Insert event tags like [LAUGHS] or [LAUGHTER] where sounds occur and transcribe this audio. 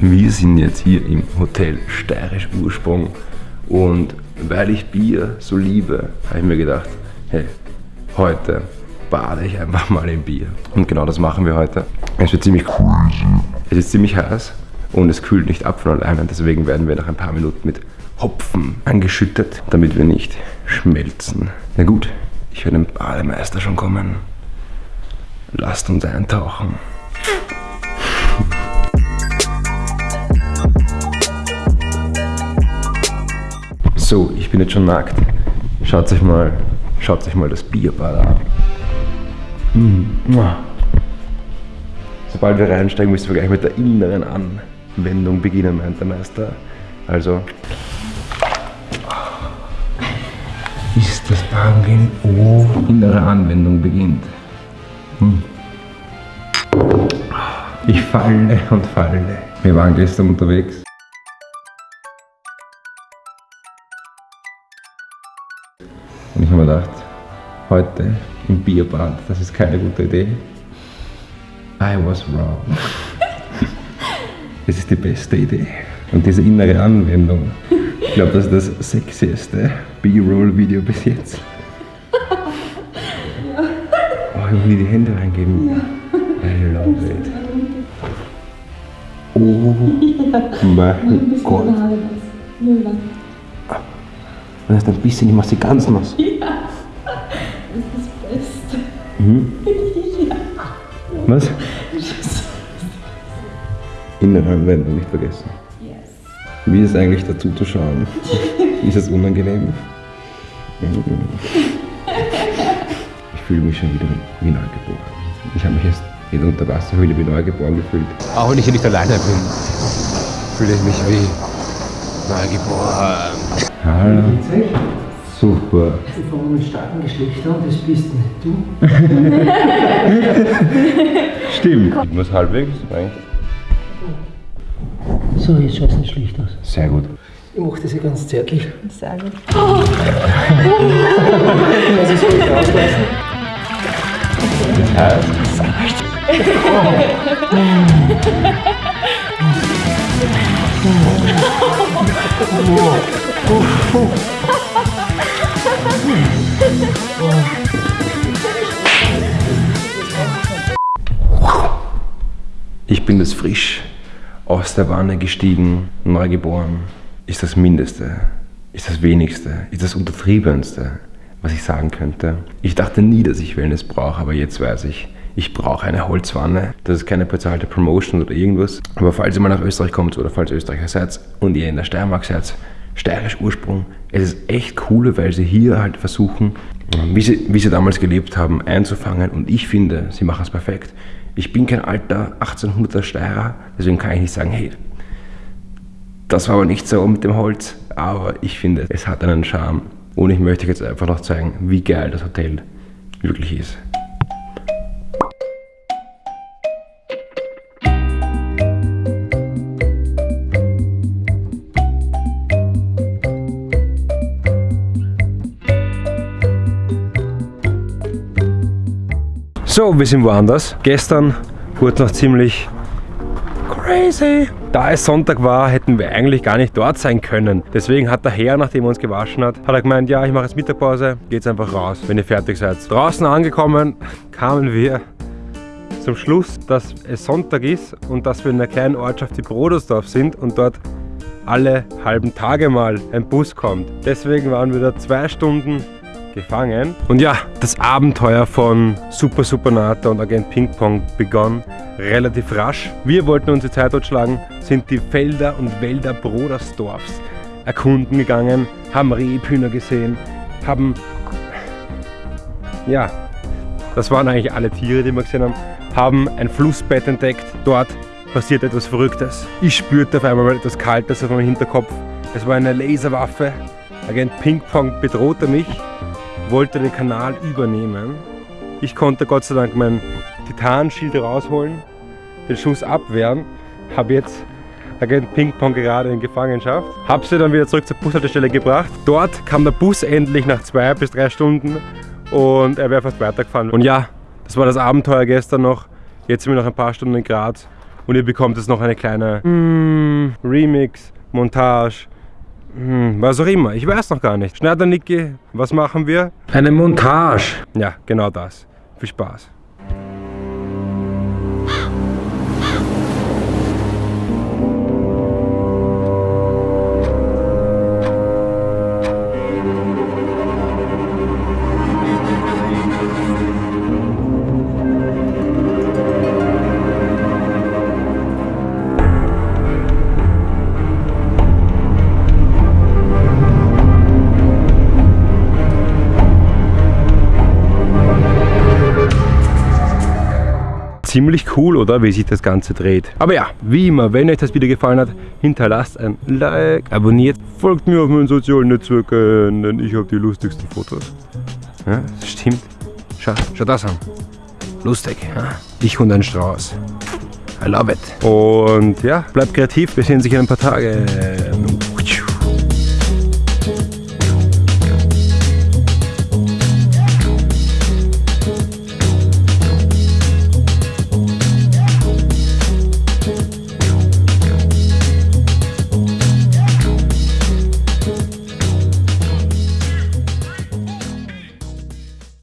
Wir sind jetzt hier im Hotel Steirisch Ursprung und weil ich Bier so liebe, habe ich mir gedacht, hey, heute bade ich einfach mal im Bier. Und genau das machen wir heute. Es wird ziemlich crazy. Es ist ziemlich heiß und es kühlt nicht ab von alleine. Deswegen werden wir nach ein paar Minuten mit Hopfen angeschüttet, damit wir nicht schmelzen. Na gut, ich höre den Bademeister schon kommen. Lasst uns eintauchen. So, ich bin jetzt schon nackt. Schaut euch mal, schaut euch mal das Bierbad an. Mm. Sobald wir reinsteigen, müssen wir gleich mit der inneren Anwendung beginnen, meint der Meister. Also ist das Bahngehen Oh, innere Anwendung beginnt. Hm. Ich falle und falle. Wir waren gestern unterwegs. Und ich habe mir gedacht, heute im Bierbad, das ist keine gute Idee. I was wrong. Es ist die beste Idee. Und diese innere Anwendung, ich glaube, das ist das sexieste B-Roll-Video bis jetzt. Oh, ich nie die Hände reingeben. I love it. Oh mein Gott. Das ist ein bisschen, ich mach sie ganz nass. Ja, das ist das Beste. Mhm. [LAUGHS] Was? Innere Anwendung nicht vergessen. Yes. Wie ist es eigentlich dazu zu schauen? [LAUGHS] ist es unangenehm? Ich fühle mich schon wieder wie neugeboren. Ich habe mich jetzt in der Unterwasserhöhle wie neugeboren gefühlt. Auch wenn ich hier nicht alleine bin, fühle ich mich wie neugeboren. Hallo. Super. Sie kommen mit starken Geschlechtern und das bist nicht du. [LAUGHS] Stimmt. Ich muss halbwegs eigentlich. So, jetzt schaut es nicht schlecht aus. Sehr gut. Ich mache das ja ganz zärtlich. Sehr gut. Lass es ruhig rauslassen. Ich bin das frisch. Aus der Wanne gestiegen, neugeboren. Ist das Mindeste, ist das Wenigste, ist das Untertriebenste, was ich sagen könnte. Ich dachte nie, dass ich Wellness brauche, aber jetzt weiß ich, ich brauche eine Holzwanne. Das ist keine bezahlte Promotion oder irgendwas. Aber falls ihr mal nach Österreich kommt oder falls ihr Österreicher seid und ihr in der Steiermark seid, steirisch Ursprung, es ist echt cool, weil sie hier halt versuchen, wie sie, wie sie damals gelebt haben, einzufangen. Und ich finde, sie machen es perfekt. Ich bin kein alter 1800er Steirer, deswegen kann ich nicht sagen, hey, das war aber nicht so mit dem Holz, aber ich finde, es hat einen Charme. Und ich möchte jetzt einfach noch zeigen, wie geil das Hotel wirklich ist. So, wir sind woanders. Gestern wurde noch ziemlich crazy. Da es Sonntag war, hätten wir eigentlich gar nicht dort sein können. Deswegen hat der Herr, nachdem er uns gewaschen hat, hat er gemeint, ja, ich mache jetzt Mittagpause, geht's einfach raus, wenn ihr fertig seid. Draußen angekommen, [LAUGHS] kamen wir zum Schluss, dass es Sonntag ist und dass wir in einer kleinen Ortschaft wie Brodersdorf sind und dort alle halben Tage mal ein Bus kommt. Deswegen waren wir da zwei Stunden gefangen. Und ja, das Abenteuer von Super Supernata und Agent Ping Pong begann relativ rasch. Wir wollten unsere Zeit totschlagen, sind die Felder und Wälder Brodersdorfs erkunden gegangen, haben Rebhühner gesehen, haben... Ja, das waren eigentlich alle Tiere, die wir gesehen haben, haben ein Flussbett entdeckt. Dort passiert etwas Verrücktes. Ich spürte auf einmal etwas Kaltes auf meinem Hinterkopf. Es war eine Laserwaffe. Agent Ping Pong bedrohte mich wollte den Kanal übernehmen. Ich konnte Gott sei Dank mein Titanschild rausholen, den Schuss abwehren, habe jetzt Agent Ping Pong gerade in Gefangenschaft. Habe sie dann wieder zurück zur Bushaltestelle gebracht. Dort kam der Bus endlich nach zwei bis drei Stunden und er wäre fast weitergefahren. Und ja, das war das Abenteuer gestern noch Jetzt sind wir noch ein paar Stunden in Graz und ihr bekommt jetzt noch eine kleine mm, Remix, Montage, hm, was auch immer. Ich weiß noch gar nicht. Schneider Niki, was machen wir? Eine Montage. Ja, genau das. Viel Spaß. Ziemlich cool, oder? Wie sich das Ganze dreht. Aber ja, wie immer, wenn euch das Video gefallen hat, hinterlasst ein Like, abonniert, folgt mir auf meinen sozialen Netzwerken, denn ich habe die lustigsten Fotos. Ja, stimmt. Schau, schau das an. Lustig. Ja? Ich und ein Strauß. I love it. Und ja, bleibt kreativ. Wir sehen uns in ein paar Tage.